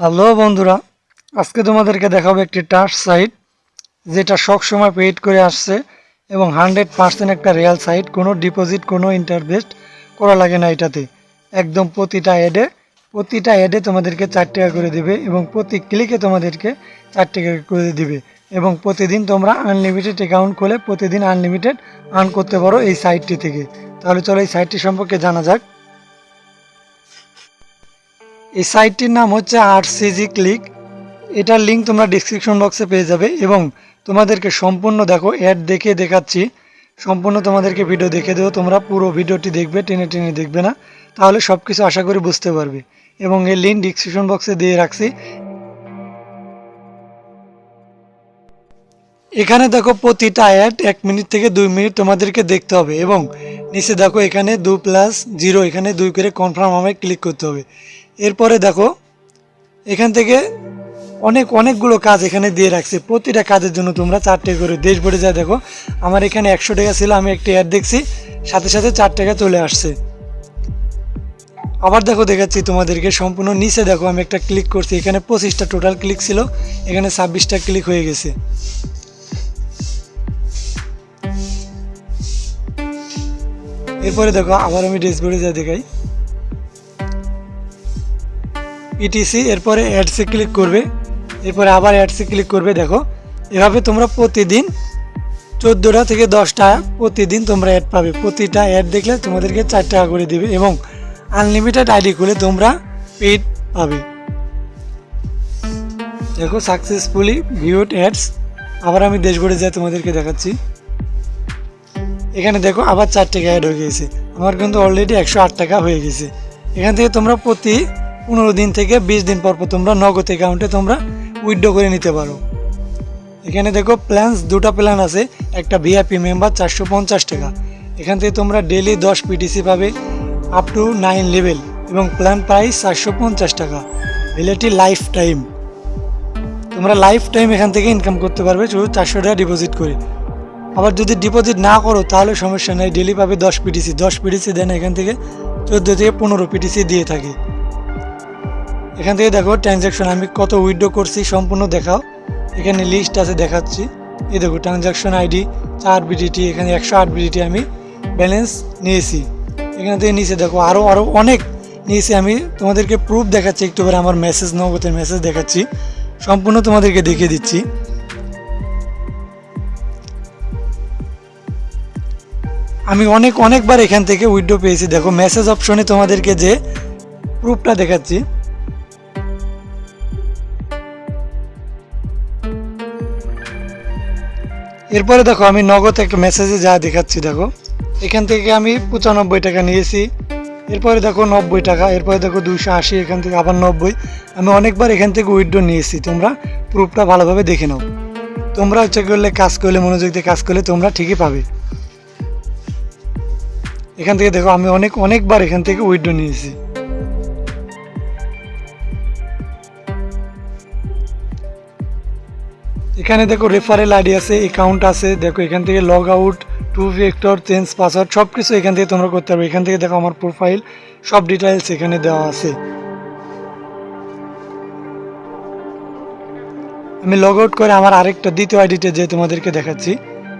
Hello বন্ধুরা, আজকে তোমাদেরকে দেখাবো একটি টাচ সাইট, যেটা সব সময় পেইড করে আসছে এবং হান্ড্রেড পার্সেন্ট একটা রিয়েল সাইট, কোনো ডিপোজিট, কোনো ইন্টারভেস্ট করা লাগে না এটাতে। একদম প্রতিটা অ্যাডে প্রতিটা অ্যাডে তোমাদেরকে চার টাকা করে দিবে এবং প্রতি ক্লিকে তোমাদেরকে চার টাকা করে দিবে এবং প্রতিদিন তোমরা আনলিমিটেড অ্যাকাউন্ট খুলে প্রতিদিন আনলিমিটেড আর্ন করতে পারো এই সাইটটি থেকে। তাহলে চলো এই সাইটটি সম্পর্কে জানা যাক। এই সাইটটির নাম হচ্ছে আর সিজি ক্লিক এটার লিঙ্ক তোমরা ডিসক্রিপশন বক্সে পেয়ে যাবে এবং তোমাদেরকে সম্পূর্ণ দেখো অ্যাড দেখে দেখাচ্ছি। সম্পূর্ণ তোমাদেরকে ভিডিও দেখে দেবো। তোমরা পুরো ভিডিওটি দেখবে, টেনে টেনে দেখবে না। তাহলে সব কিছু আশা করি বুঝতে পারবে। এবং এই লিঙ্ক ডিসক্রিপশন বক্সে দিয়ে রাখছি। এখানে দেখো প্রতিটা অ্যাড এক মিনিট থেকে দুই মিনিট তোমাদেরকে দেখতে হবে এবং নিচে দেখো এখানে দু প্লাস জিরো এখানে দুই করে কনফার্ম আমায় ক্লিক করতে হবে। এরপরে দেখো, এখান থেকে অনেক, অনেকগুলো কাজ এখানে দিয়ে রাখছে। প্রতিটা কাজের জন্য তোমরা চারটে করে দেশ ভরে যা দেখো, আমার এখানে একশো টাকা ছিল, আমি একটি অ্যাড দেখছি, সাথে সাথে চার টাকা চলে আসছে। আবার দেখো, দেখাচ্ছি তোমাদেরকে সম্পূর্ণ নিচে। দেখো, আমি একটা ক্লিক করছি, এখানে পঁচিশটা টোটাল ক্লিক ছিল, এখানে ছাব্বিশটা ক্লিক হয়ে গেছে। এরপরে দেখো, আবার আমি ড্যাশবোর্ডে যা দেখাই। ইটিসি এরপরে অ্যাডসে ক্লিক করবে। এরপরে আবার অ্যাডসে ক্লিক করবে, দেখো। এভাবে তোমরা প্রতিদিন চোদ্দোটা থেকে দশটা প্রতিদিন তোমরা অ্যাড পাবে। প্রতিটা অ্যাড দেখলে তোমাদেরকে চার টাকা করে দিবে এবং আনলিমিটেড আইডি খুলে তোমরা পেড পাবে। দেখো সাকসেসফুলি ভিউড অ্যাডস আবার আমি দেশগড়ে যাই, তোমাদেরকে দেখাচ্ছি। এখানে দেখো, আবার চার টাকা অ্যাড হয়ে গেছে। আমার কিন্তু অলরেডি একশো আট টাকা হয়ে গেছে। এখান থেকে তোমরা প্রতি পনেরো দিন থেকে বিশ দিন পর পর তোমরা নগদ অ্যাকাউন্টে তোমরা উইথড্র করে নিতে পারো। এখানে দেখো প্ল্যান্স দুটা প্ল্যান আছে। একটা ভিআইপি মেম্বার চারশো পঞ্চাশ টাকা। এখান থেকে তোমরা ডেলি দশ পিটিসি পাবে আপ টু নাইন লেভেল এবং প্ল্যান প্রাইস চারশো পঞ্চাশ টাকা। ভ্যালিডিটি লাইফ টাইম তোমরা লাইফ টাইম এখান থেকে ইনকাম করতে পারবে শুধু চারশো টাকা ডিপোজিট করে। আবার যদি ডিপোজিট না করো, তাহলে সমস্যা নেই। ডেলি পাবে দশ পিটিসি দশ পিটিসি দেন এখান থেকে চোদ্দ থেকে পনেরো পিটিসি দিয়ে থাকে। এখান থেকে দেখো ট্রানজ্যাকশন আমি কত উইথড্র করছি সম্পূর্ণ দেখাও। এখানে লিস্ট আছে, দেখাচ্ছি। এই দেখো ট্রানজ্যাকশন আইডি চার বিডিটি এখানে একশো আট বিডিটি আমি ব্যালেন্স নিয়েছি। এখান থেকে নিচে দেখো আরও আরও অনেক নিয়েছি আমি। তোমাদেরকে প্রুফ দেখাচ্ছি, একটু করে আমার মেসেজ নগদের মেসেজ দেখাচ্ছি। সম্পূর্ণ তোমাদেরকে দেখিয়ে দিচ্ছি। আমি অনেক, অনেকবার এখান থেকে উইথড্র পেয়েছি। দেখো মেসেজ অপশনে তোমাদেরকে যে প্রুফটা দেখাচ্ছি। এরপরে দেখো, আমি নগদ একটা মেসেজে যা দেখাচ্ছি, দেখো। এখান থেকে আমি পঁচানব্বই টাকা নিয়েছি। এরপরে দেখো, নব্বই টাকা। এরপরে দেখো দুশো আশি, এখান থেকে আবার নব্বই। আমি অনেকবার এখান থেকে উইথড্র নিয়েছি। তোমরা প্রুফটা ভালোভাবে দেখে নাও। তোমরা হচ্ছে করলে কাজ করলে, মনোযোগ দিয়ে কাজ করলে তোমরা ঠিকই পাবে। এখান থেকে দেখো, আমি অনেক, অনেকবার এখান থেকে উইথড্র নিয়েছি। এখানে দেখো রেফারেল আইডি আছে অ্যাকাউন্ট আছে, দেখো এখান থেকে log out two factor change password সব কিছু এখান থেকে তোমরা করতে পারবে। এখান থেকে দেখো আমার প্রোফাইল সব ডিটেলস এখানে দেওয়া আছে। আমি লগ আউট করে আমার আরেকটা দ্বিতীয় আইডিতে যে তোমাদেরকে দেখাচ্ছি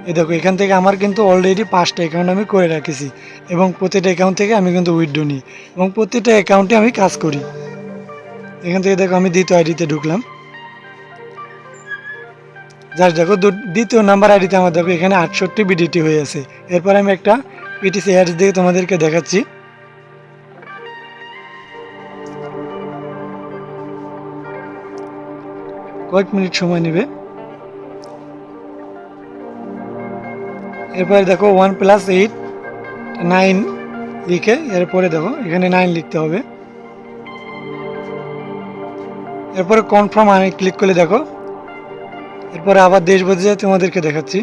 এই দেখো এখান থেকে আমার কিন্তু অলরেডি পাঁচটা অ্যাকাউন্ট আমি করে রাখেছি এবং প্রতিটা অ্যাকাউন্ট থেকে আমি কিন্তু উইথড্র নিই এবং প্রতিটা অ্যাকাউন্টে আমি কাজ করি। এখান থেকে দেখো আমি দ্বিতীয় আইডিতে ঢুকলাম। যার দেখো দ্বিতীয় নাম্বার আইডিতে আমার দেখো, এখানে আটষট্টি বিডিটি হয়ে আছে। এরপর আমি একটা পিটিসি অ্যাডস দিয়ে তোমাদেরকে দেখাচ্ছি। কয়েক মিনিট সময় নেবে। এরপরে দেখো ওয়ান প্লাস এইট নাইন লিখে, এরপরে দেখো, এখানে নাইন লিখতে হবে। এরপরে কনফার্ম আমি ক্লিক করলে দেখো এরপরে আবার দেশ বদলে তোমাদেরকে দেখাচ্ছি।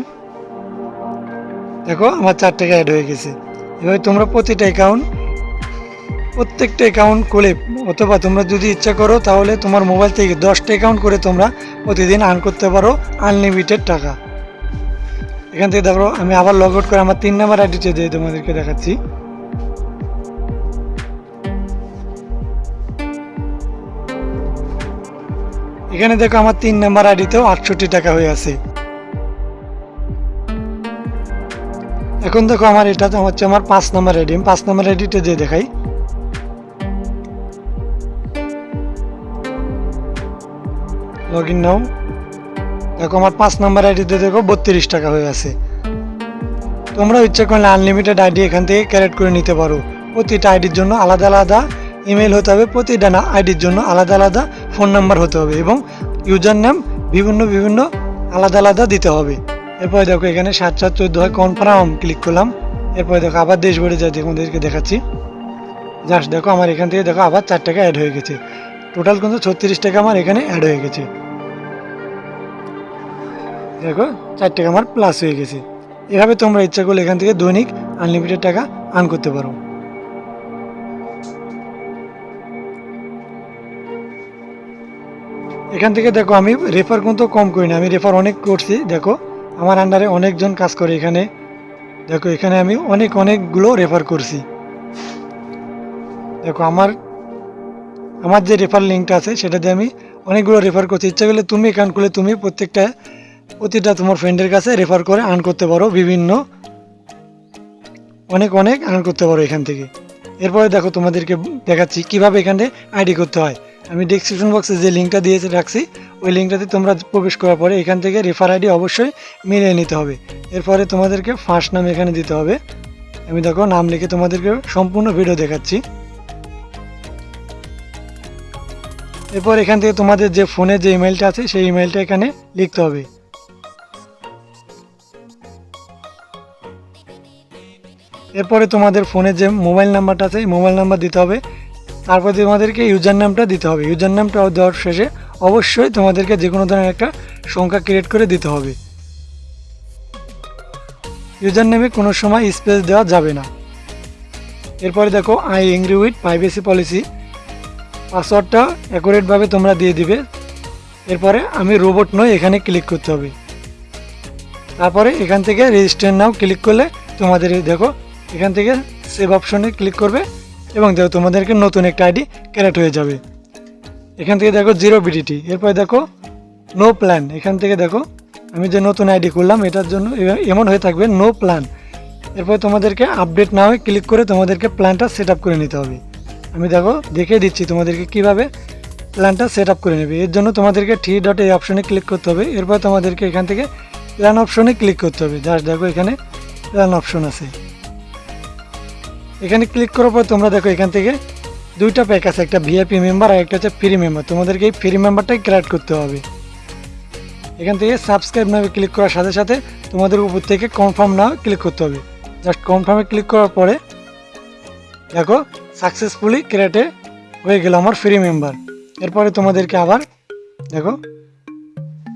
দেখো, আমার চার টাকা অ্যাড হয়ে গেছে। এভাবে তোমরা প্রতিটা অ্যাকাউন্ট প্রত্যেকটা অ্যাকাউন্ট খুলে, অথবা তোমরা যদি ইচ্ছা করো, তাহলে তোমার মোবাইল থেকে দশটা অ্যাকাউন্ট করে তোমরা প্রতিদিন আর্ন করতে পারো আনলিমিটেড টাকা। এখান থেকে দেখো, আমি আবার লগ আউট করে আমার তিন নাম্বার আইডিতে দিয়ে তোমাদেরকে দেখাচ্ছি। এখানে দেখো আমার তিন নাম্বার আইডিতেও আটষট্টি টাকা হয়ে আছে। এখন দেখো আমার এটা হচ্ছে আমার পাঁচ নাম্বার আইডি আমি পাঁচ নাম্বার আইডিতে যে দেখাই। Log in now. দেখো আমার পাঁচ নাম্বার আইডিতে দেখো বত্রিশ টাকা হয়ে আছে। তোমরা ইচ্ছে করলে আনলিমিটেড আইডি এখান থেকে ক্যারেট করে নিতে পারো। প্রতিটা আইডির জন্য আলাদা আলাদা ইমেল হতে হবে। প্রতিটা না আইডির জন্য আলাদা আলাদা ফোন নাম্বার হতে হবে এবং ইউজার নাম বিভিন্ন বিভিন্ন আলাদা আলাদা দিতে হবে। এরপরে দেখো এখানে সাত সাত, চোদ্দ হয় কনফার্ম ক্লিক করলাম। এরপরে দেখো আবার দেশ ভরে যাই তোমাদেরকে দেখাচ্ছি। জাস্ট দেখো আমার এখান থেকে দেখো আবার চার টাকা অ্যাড হয়ে গেছে। টোটাল কিন্তু ছত্রিশ টাকা আমার এখানে অ্যাড হয়ে গেছে। দেখো চার টাকা আমার প্লাস হয়ে গেছে। এভাবে তোমরা ইচ্ছা করলে এখান থেকে দৈনিক আনলিমিটেড টাকা আর্ন করতে পারো। এখান থেকে দেখো, আমি রেফার কিন্তু কম করি না। আমি রেফার অনেক করছি, দেখো। আমার আন্ডারে অনেকজন কাজ করে এখানে। দেখো, এখানে আমি অনেক, অনেকগুলো রেফার করছি। দেখো, আমার আমার যে রেফার লিঙ্কটা আছে, সেটা দিয়ে আমি অনেকগুলো রেফার করছি। ইচ্ছা করলে তুমি এখান করলে তুমি প্রত্যেকটা, প্রতিটা তোমার ফ্রেন্ডের কাছে রেফার করে আর্ন করতে পারো, বিভিন্ন। অনেক অনেক আর্ন করতে পারো এখান থেকে। এরপরে দেখো, তোমাদেরকে দেখাচ্ছি কীভাবে এখানে আইডি করতে হয়। আমি ডিসক্রিপশন বক্সে যে লিঙ্কটা দিয়েছে রাখছি, ওই লিঙ্কটাতে তোমরা প্রবেশ করার পরে এখান থেকে রেফার আইডি অবশ্যই মিলিয়ে নিতে হবে। এরপরে তোমাদেরকে ফার্স্ট নাম এখানে দিতে হবে। আমি দেখো নাম লিখে তোমাদেরকে সম্পূর্ণ ভিডিও দেখাচ্ছি। এরপর এখান থেকে তোমাদের যে ফোনে যে ইমেলটা আছে, সেই ইমেলটা এখানে লিখতে হবে। এরপরে তোমাদের ফোনে যে মোবাইল নাম্বারটা আছে মোবাইল নাম্বার দিতে হবে। তারপরে তোমাদেরকে ইউজার নামটা দিতে হবে। ইউজার নামটা দেওয়ার শেষে অবশ্যই তোমাদেরকে যে কোনো ধরনের একটা সংখ্যা ক্রিয়েট করে দিতে হবে। ইউজার নেমে কোনো সময় স্পেস দেওয়া যাবে না। এরপরে দেখো I agree with privacy policy পাসওয়ার্ডটা অ্যাকুরেটভাবে তোমরা দিয়ে দিবে। এরপরে, আমি রোবট নই, এখানে ক্লিক করতে হবে। তারপরে এখান থেকে রেজিস্টার নাও ক্লিক করলে তোমাদের দেখো, এখান থেকে সেভ অপশনে ক্লিক করবে। এবং দেখো তোমাদেরকে নতুন একটা আইডি ক্যারেট হয়ে যাবে। এখান থেকে দেখো জিরো বিডিটি এরপরে দেখো নো প্ল্যান এখান থেকে দেখো আমি যে নতুন আইডি করলাম, এটার জন্য এমন হয়ে থাকবে নো প্ল্যান এরপরে তোমাদেরকে আপডেট না হয়ে ক্লিক করে তোমাদেরকে প্ল্যানটা সেট করে নিতে হবে। আমি দেখো দেখে দিচ্ছি তোমাদেরকে কীভাবে প্ল্যানটা সেট করে নেবে। এর জন্য তোমাদেরকে থ্রি ডট এই অপশনে ক্লিক করতে হবে। এরপর তোমাদেরকে এখান থেকে প্ল্যান অপশনে ক্লিক করতে হবে। জাস্ট দেখো এখানে প্ল্যান অপশন আছে। এখানে ক্লিক করার পর তোমরা দেখো এখান থেকে দুইটা প্যাক আছে, একটা ভিআইপি মেম্বার আর একটা হচ্ছে ফ্রি মেম্বার তোমাদেরকে এই ফ্রি মেম্বারটাই ক্রিয়েট করতে হবে। এখান থেকে সাবস্ক্রাইব নামে ক্লিক করার সাথে সাথে তোমাদের উপর থেকে কনফার্ম না ক্লিক করতে হবে। জাস্ট কনফার্মে ক্লিক করার পরে দেখো সাকসেসফুলি ক্রিয়েটে হয়ে গেল আমার ফ্রি মেম্বার এরপরে তোমাদেরকে আবার দেখো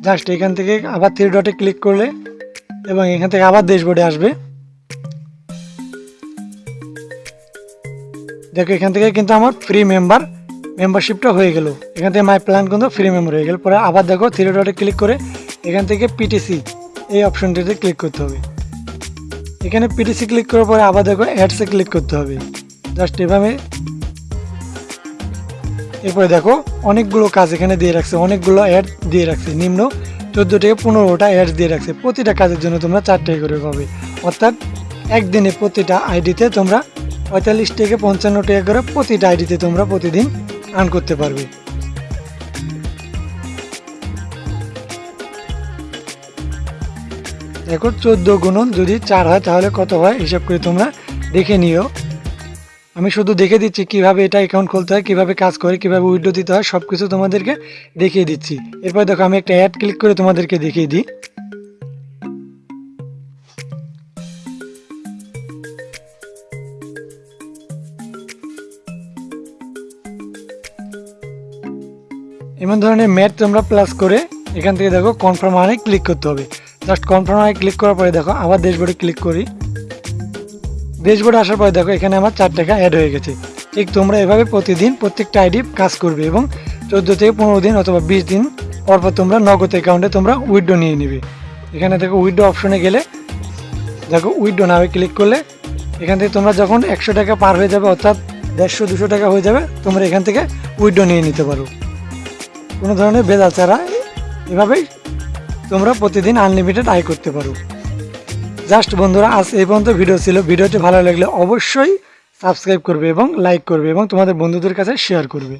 জাস্ট এখান থেকে আবার থ্রি ডটে ক্লিক করলে এবং এখান থেকে আবার ড্যাশবোর্ডে আসবে। দেখো, এখান থেকে কিন্তু আমার ফ্রি মেম্বার মেম্বারশিপটা হয়ে গেল। এখান থেকে মাই প্ল্যান কিন্তু ফ্রি মেম্বার হয়ে গেল। পরে আবার দেখো থ্রি ডটে ক্লিক করে এখান থেকে পিটিসি এই অপশনটিতে ক্লিক করতে হবে। এখানে পিটিসি ক্লিক করার পরে আবার দেখো অ্যাডসে ক্লিক করতে হবে। জাস্ট এভাবে। এরপরে দেখো, অনেকগুলো কাজ এখানে দিয়ে রাখছে, অনেকগুলো অ্যাড দিয়ে রাখছে, নিম্ন চোদ্দ থেকে পনেরোটা অ্যাড দিয়ে রাখছে। প্রতিটা কাজের জন্য তোমরা চারটে করে পাবে। অর্থাৎ একদিনে প্রতিটা আইডিতে তোমরা পঁয়তাল্লিশ থেকে পঞ্চান্ন টাকা করে প্রতিটা আইডিতে তোমরা প্রতিদিন আর্ন করতে পারবে। দেখো, চোদ্দ গুণন যদি চার হয়, তাহলে কত হয়? হিসাব করে তোমরা দেখে নিও। আমি শুধু দেখে দিচ্ছি কীভাবে এটা অ্যাকাউন্ট খুলতে হয়, কীভাবে কাজ করে, কীভাবে উইড্রো দিতে হয় সব কিছু তোমাদেরকে দেখিয়ে দিচ্ছি। এরপর দেখো, আমি একটা অ্যাড ক্লিক করে তোমাদেরকে দেখিয়ে দিই। এমন ধরনের ম্যাথ তোমরা প্লাস করে এখান থেকে দেখো কনফার্ম আনে ক্লিক করতে হবে। জাস্ট কনফার্ম আনে ক্লিক করার পরে দেখো আবার ড্যাশবোর্ডে ক্লিক করি। ড্যাশবোর্ডে আসার পরে দেখো এখানে আমার চার টাকা অ্যাড হয়ে গেছে। ঠিক তোমরা এভাবে প্রতিদিন প্রত্যেকটা আইডি কাজ করবে এবং চোদ্দ থেকে পনেরো দিন অথবা বিশ দিন পর পর তোমরা নগদ অ্যাকাউন্টে তোমরা উইড্রো নিয়ে নিবে। এখানে দেখো উইড্রো অপশনে গেলে দেখো উইড্রো নামে ক্লিক করলে এখান থেকে তোমরা যখন একশো টাকা পার হয়ে যাবে অর্থাৎ দেড়শো দুশো টাকা হয়ে যাবে, তোমরা এখান থেকে উইড্রো নিয়ে নিতে পারো। কোনো ধরনের ভেজাল ছাড়া এভাবেই তোমরা প্রতিদিন আনলিমিটেড আয় করতে পারো। জাস্ট বন্ধুরা, আজ এই পর্যন্ত ভিডিও ছিল। ভিডিওটি ভালো লাগলে অবশ্যই সাবস্ক্রাইব করবে এবং লাইক করবে এবং তোমাদের বন্ধুদের কাছে শেয়ার করবে।